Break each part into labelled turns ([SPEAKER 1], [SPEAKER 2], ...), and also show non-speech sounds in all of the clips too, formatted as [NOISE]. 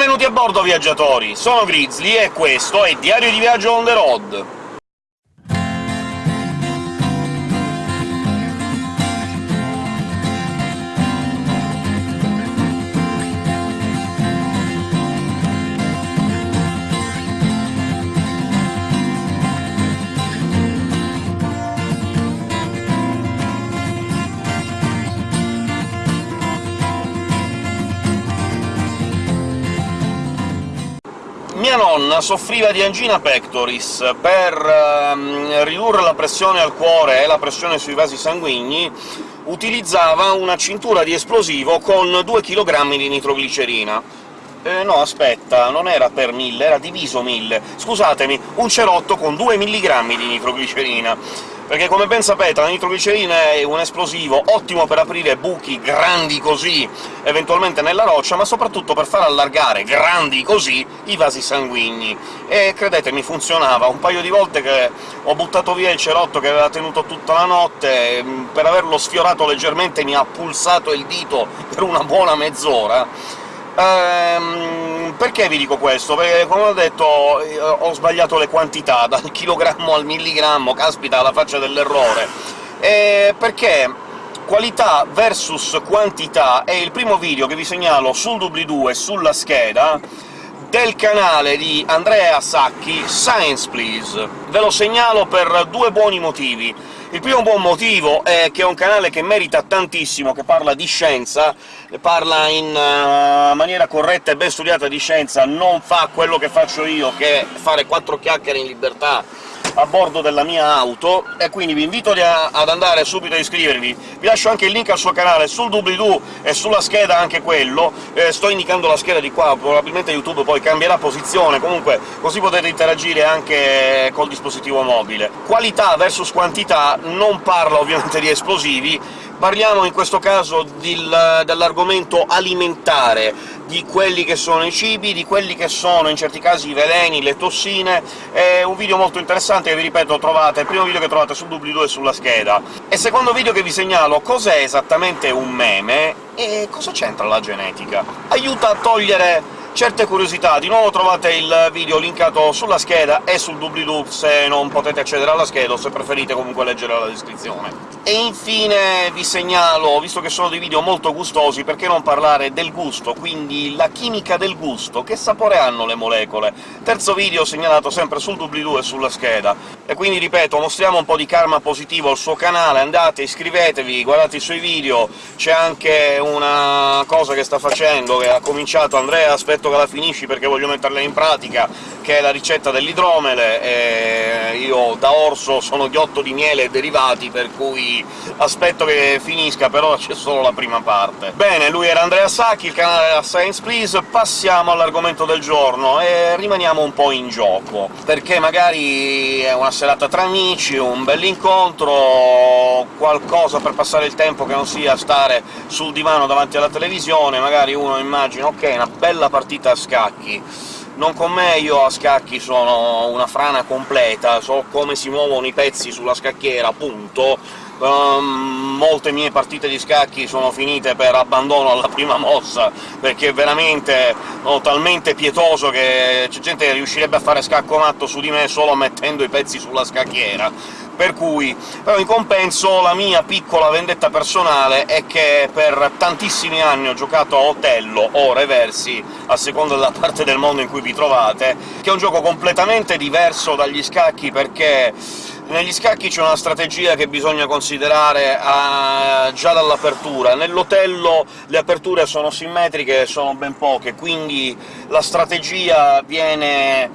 [SPEAKER 1] Benvenuti a bordo, viaggiatori! Sono Grizzly e questo è Diario di Viaggio on the road. Mia nonna soffriva di angina pectoris. Per ehm, ridurre la pressione al cuore e la pressione sui vasi sanguigni utilizzava una cintura di esplosivo con 2 kg di nitroglicerina. Eh, no, aspetta, non era per 1000, era diviso 1000. Scusatemi, un cerotto con 2 mg di nitroglicerina perché come ben sapete la nitroglicerina è un esplosivo ottimo per aprire buchi grandi così, eventualmente nella roccia, ma soprattutto per far allargare grandi così i vasi sanguigni. E credetemi, funzionava. Un paio di volte che ho buttato via il cerotto che aveva tenuto tutta la notte, per averlo sfiorato leggermente mi ha pulsato il dito per una buona mezz'ora, Ehm, perché vi dico questo? Perché, come ho detto, eh, ho sbagliato le quantità, [LAUGHS] dal chilogrammo al milligrammo, caspita, la faccia dell'errore! E perché qualità versus quantità è il primo video che vi segnalo sul doobly-doo e sulla scheda del canale di Andrea Sacchi, Science Please. Ve lo segnalo per due buoni motivi. Il primo buon motivo è che è un canale che merita tantissimo, che parla di scienza, parla in uh, maniera corretta e ben studiata di scienza, non fa quello che faccio io, che è fare quattro chiacchiere in libertà a bordo della mia auto, e quindi vi invito ad andare subito a iscrivervi. Vi lascio anche il link al suo canale sul doobly-doo e sulla scheda anche quello, eh, sto indicando la scheda di qua, probabilmente YouTube poi cambierà posizione, comunque così potete interagire anche col dispositivo mobile. Qualità versus quantità non parla ovviamente di esplosivi, parliamo in questo caso dell'argomento alimentare, di quelli che sono i cibi, di quelli che sono in certi casi i veleni, le tossine... È un video molto interessante che, vi ripeto, trovate, il primo video che trovate sul doobly-doo e sulla scheda. E secondo video che vi segnalo cos'è esattamente un meme e cosa c'entra la genetica. Aiuta a togliere certe curiosità. Di nuovo trovate il video linkato sulla scheda e sul doobly-doo se non potete accedere alla scheda, o se preferite comunque leggere la descrizione. E infine vi segnalo, visto che sono dei video molto gustosi, perché non parlare del gusto, quindi la chimica del gusto, che sapore hanno le molecole? Terzo video segnalato sempre sul doobly-doo e sulla scheda. E quindi, ripeto, mostriamo un po' di karma positivo al suo canale, andate, iscrivetevi, guardate i suoi video, c'è anche una cosa che sta facendo, che ha cominciato Andrea, aspetto che la finisci perché voglio metterla in pratica, che è la ricetta dell'idromele, e io da orso sono ghiotto di miele e derivati, per cui aspetto che finisca, però c'è solo la prima parte. Bene, lui era Andrea Sacchi, il canale era Science Please, passiamo all'argomento del giorno e rimaniamo un po' in gioco, perché magari è una serata tra amici, un bell'incontro, qualcosa per passare il tempo che non sia stare sul divano davanti alla televisione, magari uno immagina «ok, una bella partita a scacchi», non con me, io a scacchi sono una frana completa, so come si muovono i pezzi sulla scacchiera, punto. Um, molte mie partite di scacchi sono finite per abbandono alla prima mossa, perché veramente sono talmente pietoso che c'è gente che riuscirebbe a fare scacco matto su di me solo mettendo i pezzi sulla scacchiera. Per cui... però in compenso la mia piccola vendetta personale è che per tantissimi anni ho giocato a Otello, o Reversi, a seconda della parte del mondo in cui vi trovate, che è un gioco completamente diverso dagli scacchi, perché negli scacchi c'è una strategia che bisogna considerare uh, già dall'apertura. Nell'Otello le aperture sono simmetriche e sono ben poche, quindi la strategia viene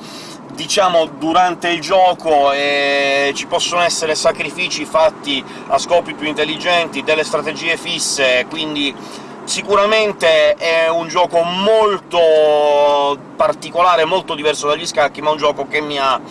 [SPEAKER 1] diciamo, durante il gioco e ci possono essere sacrifici fatti a scopi più intelligenti, delle strategie fisse, quindi sicuramente è un gioco molto particolare, molto diverso dagli scacchi, ma un gioco che mi ha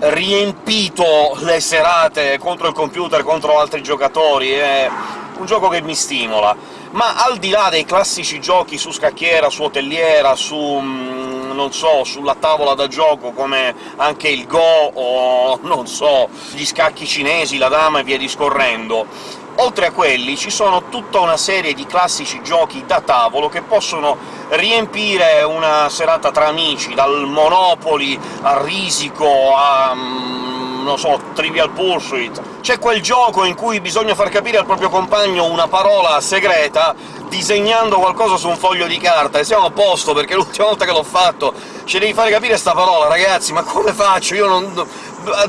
[SPEAKER 1] riempito le serate contro il computer, contro altri giocatori, è un gioco che mi stimola. Ma al di là dei classici giochi su scacchiera, su hotelliera, su mm, non so, sulla tavola da gioco, come anche il Go o, non so, gli scacchi cinesi, la dama e via discorrendo. Oltre a quelli ci sono tutta una serie di classici giochi da tavolo che possono riempire una serata tra amici, dal Monopoly a Risico a... Mm, non so, Trivial Pursuit... C'è quel gioco in cui bisogna far capire al proprio compagno una parola segreta disegnando qualcosa su un foglio di carta, e siamo a posto, perché [LAUGHS] l'ultima volta che l'ho fatto ci devi fare capire sta parola, ragazzi, ma come faccio? Io non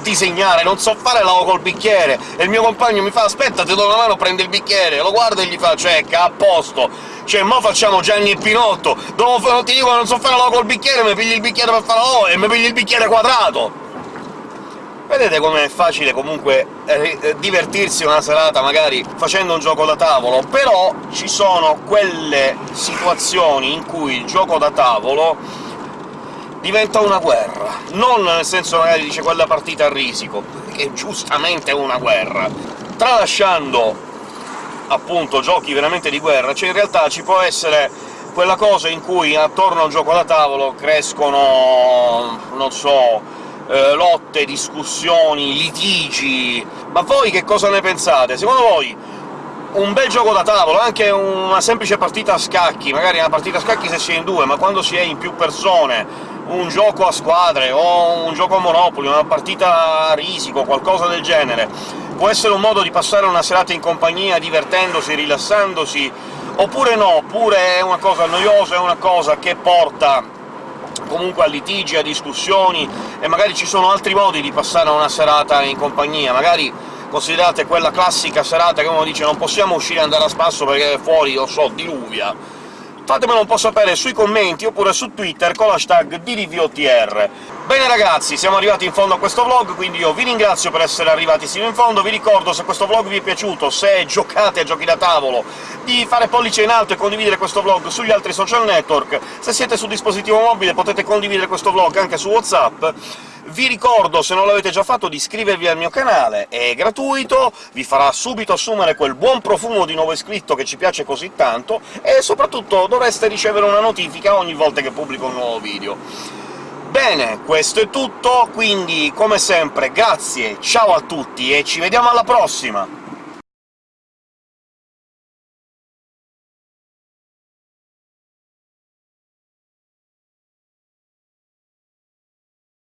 [SPEAKER 1] disegnare, non so fare l'avo col bicchiere, e il mio compagno mi fa «Aspetta, ti do una mano, prende il bicchiere», lo guardo e gli faccio «Ecco, a posto!» Cioè, mo facciamo Gianni e Pinotto, dopo non ti dico non so fare l'avo col bicchiere, mi pigli il bicchiere per fare l'avo e mi pigli il bicchiere quadrato! Vedete com'è facile comunque eh, eh, divertirsi una serata magari facendo un gioco da tavolo, però ci sono quelle situazioni in cui il gioco da tavolo diventa una guerra. Non nel senso magari dice quella partita a risico, che giustamente è una guerra. Tralasciando appunto giochi veramente di guerra, cioè in realtà ci può essere quella cosa in cui attorno a un gioco da tavolo crescono, non so, eh, lotte, discussioni, litigi... Ma voi che cosa ne pensate? Secondo voi un bel gioco da tavolo, anche una semplice partita a scacchi, magari una partita a scacchi se si è in due, ma quando si è in più persone, un gioco a squadre o un gioco a Monopoli, una partita a risico, qualcosa del genere, può essere un modo di passare una serata in compagnia, divertendosi, rilassandosi, oppure no, oppure è una cosa noiosa, è una cosa che porta comunque a litigi, a discussioni, e magari ci sono altri modi di passare una serata in compagnia, magari considerate quella classica serata che uno dice «non possiamo uscire e andare a spasso perché fuori, lo so, diluvia», fatemelo un po' sapere sui commenti oppure su Twitter con l'hashtag DDVOTR. Bene ragazzi, siamo arrivati in fondo a questo vlog, quindi io vi ringrazio per essere arrivati sino in fondo, vi ricordo, se questo vlog vi è piaciuto, se giocate a giochi da tavolo, di fare pollice in alto e condividere questo vlog sugli altri social network, se siete su dispositivo mobile potete condividere questo vlog anche su WhatsApp, vi ricordo, se non l'avete già fatto, di iscrivervi al mio canale, è gratuito, vi farà subito assumere quel buon profumo di nuovo iscritto che ci piace così tanto, e soprattutto dovreste ricevere una notifica ogni volta che pubblico un nuovo video. Bene, questo è tutto, quindi come sempre grazie, ciao a tutti e ci vediamo alla prossima!